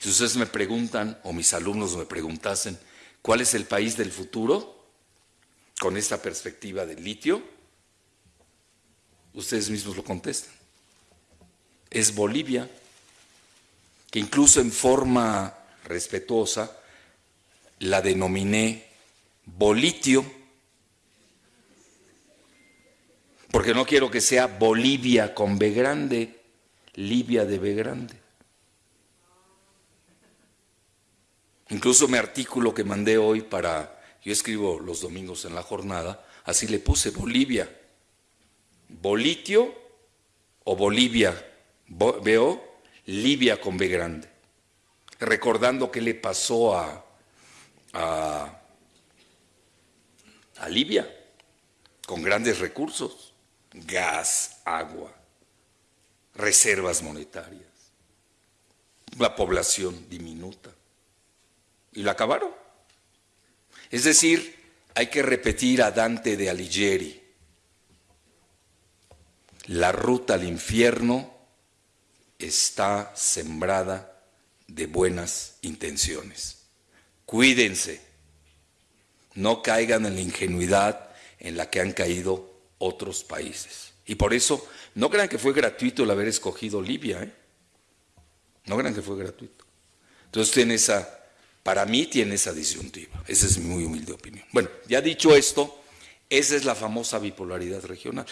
Si ustedes me preguntan, o mis alumnos me preguntasen, ¿cuál es el país del futuro? Con esta perspectiva del litio, ustedes mismos lo contestan. Es Bolivia, que incluso en forma respetuosa la denominé Bolitio, porque no quiero que sea Bolivia con B grande, Libia de B grande. Incluso mi artículo que mandé hoy para, yo escribo los domingos en la jornada, así le puse Bolivia, Bolitio o Bolivia, veo Libia con B grande, recordando qué le pasó a, a, a Libia, con grandes recursos, gas, agua, reservas monetarias, la población diminuta. Y lo acabaron. Es decir, hay que repetir a Dante de Alighieri, la ruta al infierno está sembrada de buenas intenciones. Cuídense, no caigan en la ingenuidad en la que han caído otros países. Y por eso, no crean que fue gratuito el haber escogido Libia, ¿eh? No crean que fue gratuito. Entonces tiene esa, para mí tiene esa disyuntiva. Esa es mi muy humilde opinión. Bueno, ya dicho esto, esa es la famosa bipolaridad regional.